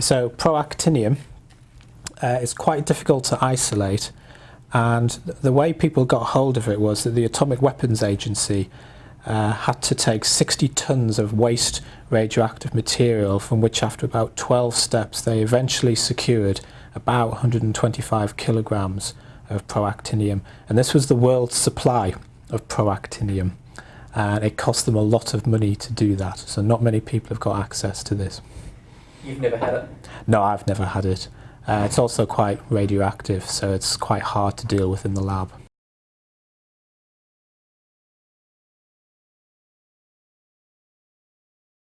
So protactinium uh, is quite difficult to isolate and the way people got hold of it was that the Atomic Weapons Agency uh, had to take 60 tons of waste radioactive material from which after about 12 steps they eventually secured about 125 kilograms of protactinium and this was the world's supply of protactinium and it cost them a lot of money to do that so not many people have got access to this. You've never had it? No, I've never had it. Uh, it's also quite radioactive, so it's quite hard to deal with in the lab.